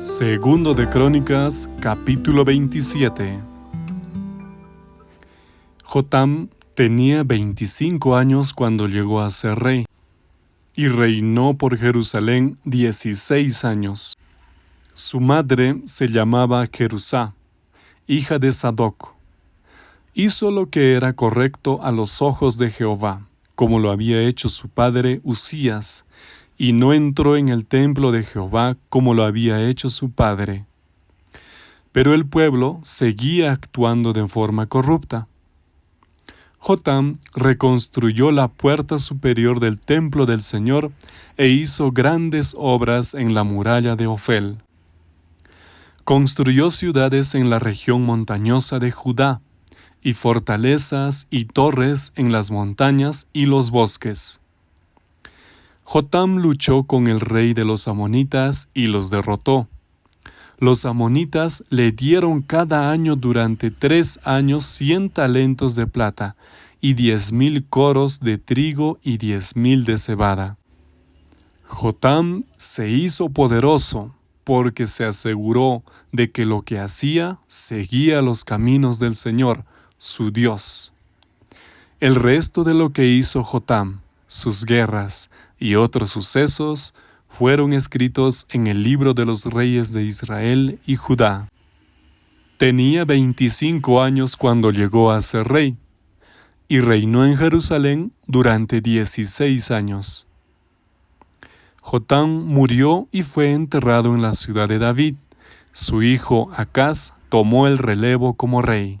Segundo de Crónicas, capítulo 27. Jotam tenía 25 años cuando llegó a ser rey, y reinó por Jerusalén 16 años. Su madre se llamaba Jerusá, hija de Sadoc. Hizo lo que era correcto a los ojos de Jehová, como lo había hecho su padre Usías, y no entró en el templo de Jehová como lo había hecho su padre. Pero el pueblo seguía actuando de forma corrupta. Jotam reconstruyó la puerta superior del templo del Señor e hizo grandes obras en la muralla de Ofel. Construyó ciudades en la región montañosa de Judá, y fortalezas y torres en las montañas y los bosques. Jotam luchó con el rey de los amonitas y los derrotó. Los amonitas le dieron cada año durante tres años cien talentos de plata y diez mil coros de trigo y diez mil de cebada. Jotam se hizo poderoso porque se aseguró de que lo que hacía seguía los caminos del Señor, su Dios. El resto de lo que hizo Jotam, sus guerras y otros sucesos fueron escritos en el libro de los reyes de Israel y Judá. Tenía 25 años cuando llegó a ser rey, y reinó en Jerusalén durante 16 años. Jotán murió y fue enterrado en la ciudad de David. Su hijo Acaz tomó el relevo como rey.